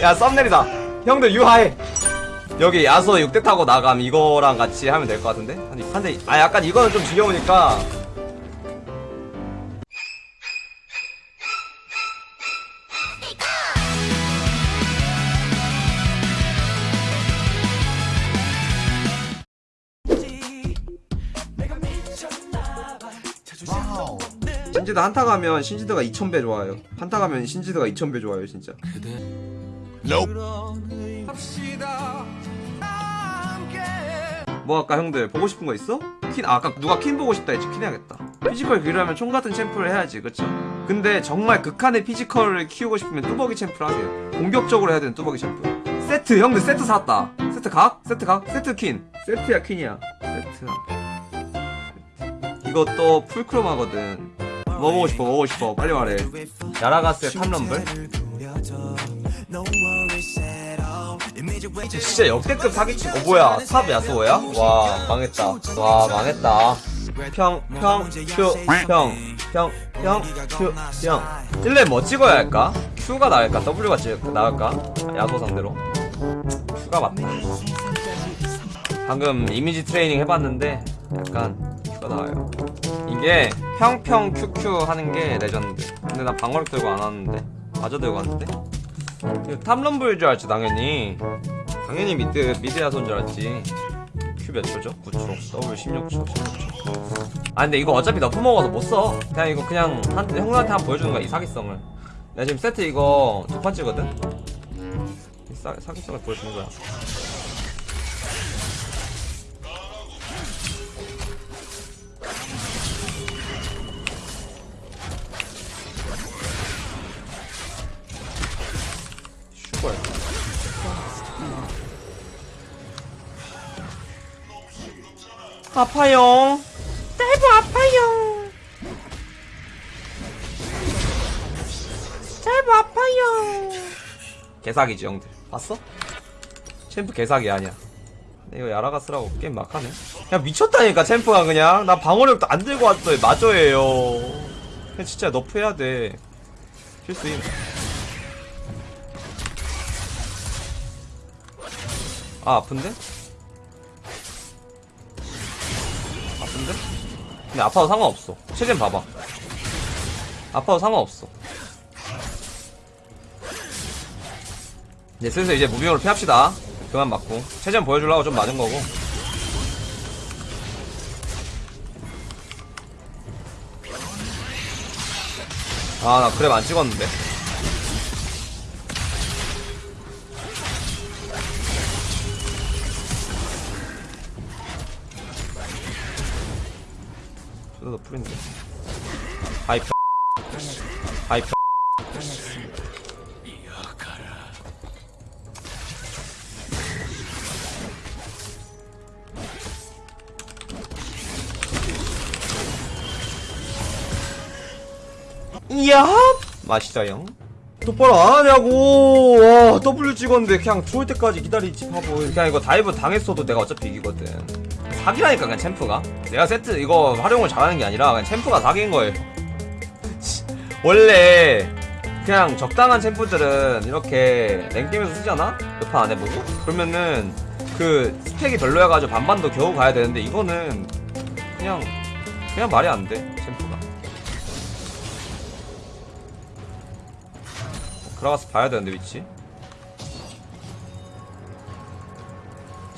야 썸네일이다. 형들 유하해 여기 야수 6대 타고 나감 이거랑 같이 하면 될 것 같은데? 아니 근데 아 약간 이거는 좀 지겨우니까. 신지드 한타 가면 신지드가 2000배 좋아요. 한타 가면 신지드가 2000배 좋아요 진짜 뭐 할까 형들? 보고 싶은 거 있어? 퀸 아, 아까 누가 퀸 보고 싶다 했지? 퀸 해야겠다. physical 기르려면 총 같은 champ를 해야지 그쵸? 근데 정말 극한의 physical을 키우고 싶으면 뚜벅이 champ를 하세요. 공격적으로 해야 되는 뚜벅이 champ. 세트 형들 세트 샀다. 세트 각? 세트 각? 세트 퀸. 세트야 퀸이야. 세트 이것도 풀크롬 하거든. 뭐 보고 싶어 뭐 보고 싶어? 빨리 말해. 야라가스의 top 럼블 진짜 역대급 사기친 어 뭐야? top 야소야? 와 망했다. 와 망했다. 평평큐평평평큐평. 1렙 뭐 찍어야 할까? Q가 나을까? W가 찍 나을까? 야소 상대로? Q가 맞다. 방금 이미지 트레이닝 해봤는데 약간 Q가 나아요. 이게 평평 QQ 하는 게 레전드. 근데 나 방어력 들고 안 왔는데. 마저 들고 왔는데? 탑럼블 줄 알지 당연히 당연히 미드 미드 야 손 줄 알았지. 큐 몇 초죠? 9초. W 16초 16초. 아 근데 이거 어차피 너프 먹어서 못써. 그냥 이거 그냥 한, 형들한테 한 번 보여주는 거야 이 사기성을. 내가 지금 세트 이거 두이 사, 사기성을 보여주는 거야 아파요. 짧아 아파요. 짧아 아파요. 개사기지 형들. 봤어? champ 개사기 아니야. 이거 야라가 쓰라고 게임 막하네. 그냥 미쳤다니까 champ가 그냥. 나 방어력도 안 들고 왔어. 마저예요. 그냥 진짜 nerf 해야 돼. 필수임 아? 아픈데? 근데 아파도 상관없어. 체젠 봐봐. 아파도 상관없어. 이제 슬슬 이제 무빙으로 피합시다. 그만 맞고. 체전 보여주려고 좀 맞은 거고. 아 나 그랩 안 찍었는데 저도 플인데. 아이 아이 이야! 맛있어요 똑바로 안 하냐고. 와 W 찍었는데 그냥 죽을 때까지 기다리지 바보. 그냥 이거 dive 당했어도 내가 어차피 이기거든 사기라니까 그냥 챔프가 내가 세트 이거 활용을 잘하는 게 아니라 그냥 챔프가 사기인 거예요 원래 그냥 적당한 챔프들은 이렇게 랭게임에서 쓰잖아? 몇판 안 해보고? 그러면은 그 스펙이 별로여가지고 반반도 겨우 가야 되는데 이거는 그냥 그냥 말이 안 돼 챔프가 들어가서 봐야 되는데 위치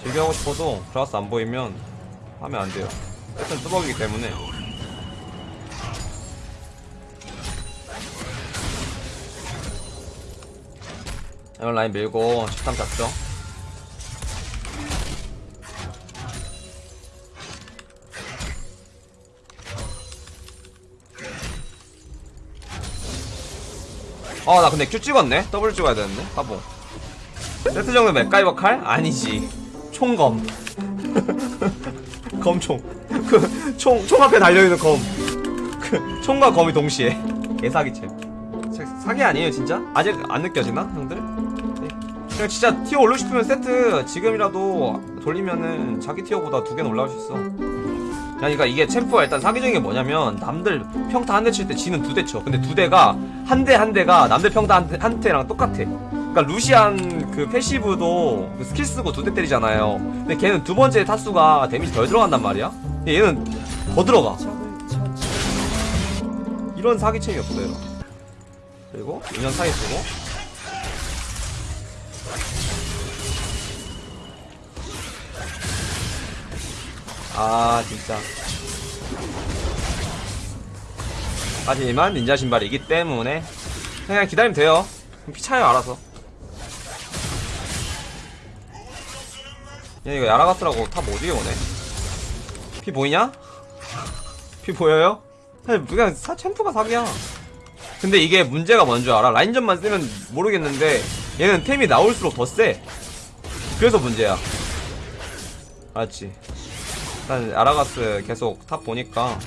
즐겨하고 싶어도 들어가서 안 보이면 하면 안 돼요. 일단 뚜벅이기 때문에. 이런 라인 밀고 식탐 잡죠. 아 나 근데 Q 찍었네? W 찍어야 되는데? 바보. 세트 정도 맥가이버 칼? 아니지. 총검 검총 그 총 총 앞에 달려있는 검 그 총과 검이 동시에 개사기챔 사- 사기 아니에요 진짜? 아직 안 느껴지나 형들? 네. 그냥 진짜 티어 올리고 싶으면 세트 지금이라도 돌리면은 자기 티어보다 두 개는 올라갈 수 있어 그러니까 이게 챔프가 일단 사기적인 게 뭐냐면 남들 평타 한 대 칠 때 지는 두 대 쳐. 근데 두 대가 한 대한 대가 남들 평타 한, 대, 한 대랑 똑같아. 그러니까 루시안 그 passive도 그 스킬 쓰고 두 대 때리잖아요. 근데 걔는 두 번째 타수가 damage 덜 들어간단 말이야. 근데 얘는 더 들어가. 이런 사기챔이 없어요. 그리고 인연 사기 쓰고 아 진짜 하지만 닌자 신발이기 때문에 그냥 기다리면 돼요 피 차요 알아서 얘 이거 야라가스라고 top 어디에 오네 피 보이냐? 피 보여요? 사실 그냥 사 champ가 사기야 근데 이게 문제가 뭔줄 알아? 라인전만 쓰면 모르겠는데 얘는 템이 나올수록 더 세. 그래서 문제야. 알았지? 난 아라가스 계속 탑 보니까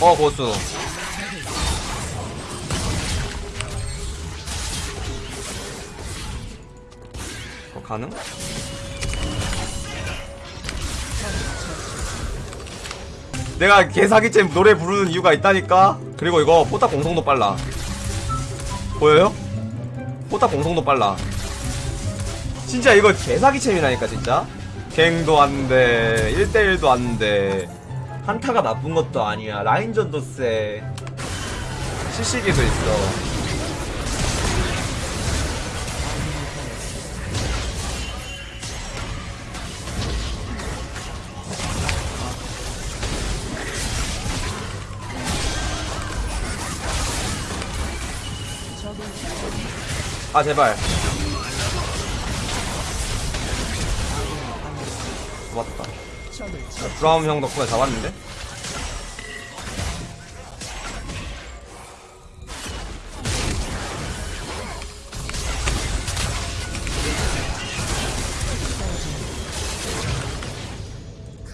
어 고수. 어, 가능? 내가 개사기잼 노래 부르는 이유가 있다니까? 그리고 이거 포탑 공성도 빨라. 보여요? 포탑 공성도 빨라. 진짜 이거 개사기챔이라니까 진짜? 갱도 안돼. 1대1도 안돼 한타가 나쁜 것도 아니야. 라인전도 세. CC기도 있어. 아 제발. 맞다 브라움 형 덕분에 잡았는데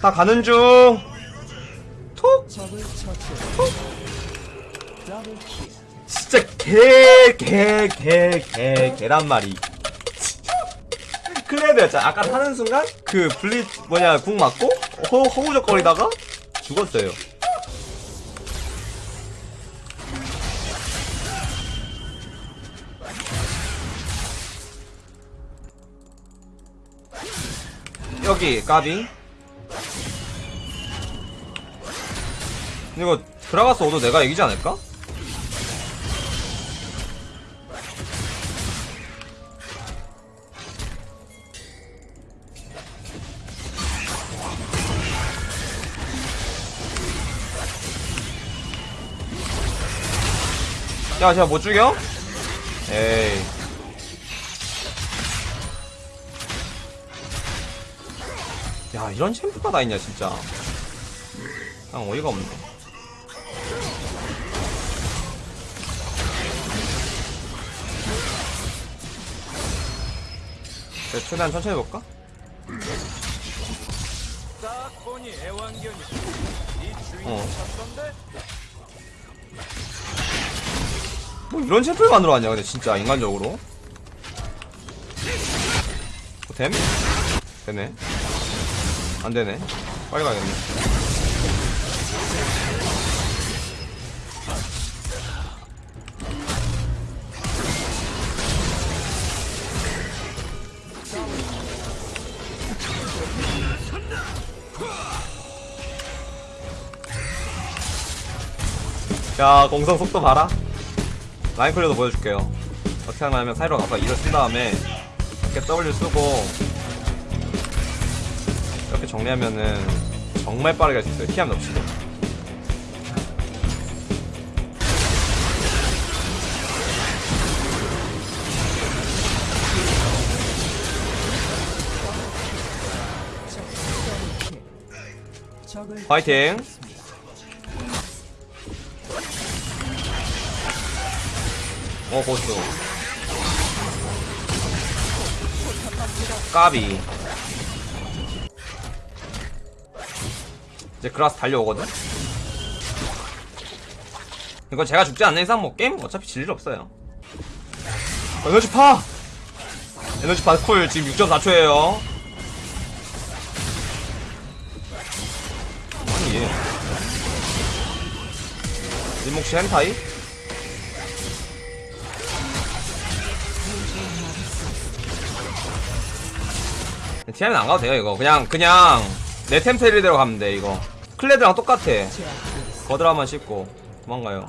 다 가는 중 톡! 진짜 개, 개, 개, 개, 계란말이. 클레드였잖아. 아까 타는 순간, 그, 블리, 뭐냐, 궁 맞고, 허, 허우적거리다가, 죽었어요. 여기, 까비. 이거, 들어가서 오도 내가 이기지 않을까? 야, 제가 못 죽여? 에이. 야, 이런 챔프가 다 있냐, 진짜. 그냥 어이가 없네. 그래, 최대한 천천히 볼까? 어. 뭐 이런 챔프를 만들어 왔냐, 근데 진짜, 인간적으로. 어, 됨? 되네. 안 되네. 빨리 가야겠네. 야, 공성 속도 봐라. 라인 클리어도 보여줄게요. 어떻게 하냐면 사이로 가서 이를 쓴 다음에 이렇게 W 쓰고 이렇게 정리하면은 정말 빠르게 할 수 있어요. 피함 없이. 파이팅! 먹어줘 까비. 이제 그라스 달려오거든? 이거 제가 죽지 않는 이상 뭐 게임 어차피 질 일 없어요. 어, 에너지파! 에너지파 cool 지금 6.4초에요. 아니 얘. 일목시 헨타이? TM은 안 가도 돼요 이거. 그냥 그냥 내 템테리대로 가면 돼 이거. 클레드랑 똑같아. 거드라만 씹고. 도망가요.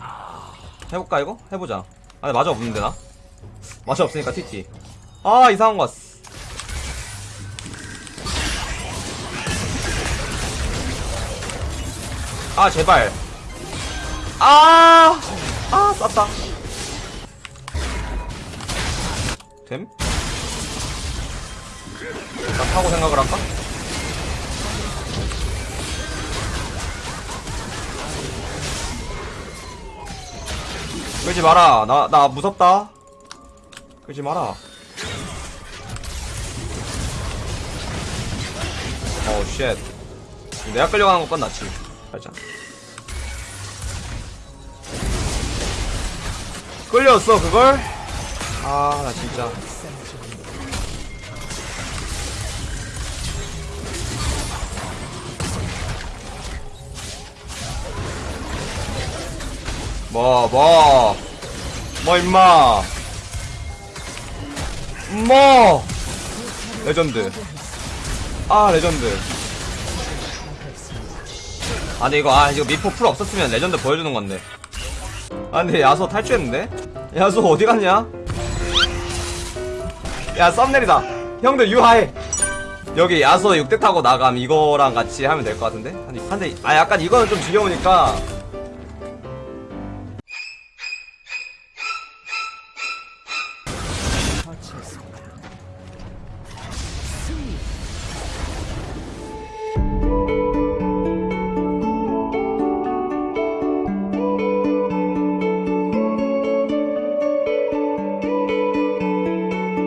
해볼까 이거? 해보자. 아 근데 마저 없는데 나? 마저 없으니까 TT 아 이상한 거 같어. 아 제발. 아, 아, 쌌다. 됨? 나 타고 생각을 할까? 끌지 마라. 나, 나 무섭다. 끌지 마라. 어우, 쉣. 내가 끌려가는 것보단 낫지. 살짝. 끌렸어 그걸? 아 나 진짜 뭐 뭐. 뭐 임마. 뭐. 레전드. 아 레전드. 아 근데 이거 아 이거 미포 플 없었으면 레전드 보여주는 건데. 아 근데 야소 탈주했는데? 야소 어디 갔냐? 야 thumbnail이다. 형들 유하해. 여기 야소 6대 타고 나감 이거랑 같이 하면 될 것 같은데? 아니 근데 아 약간 이거는 좀 지겨우니까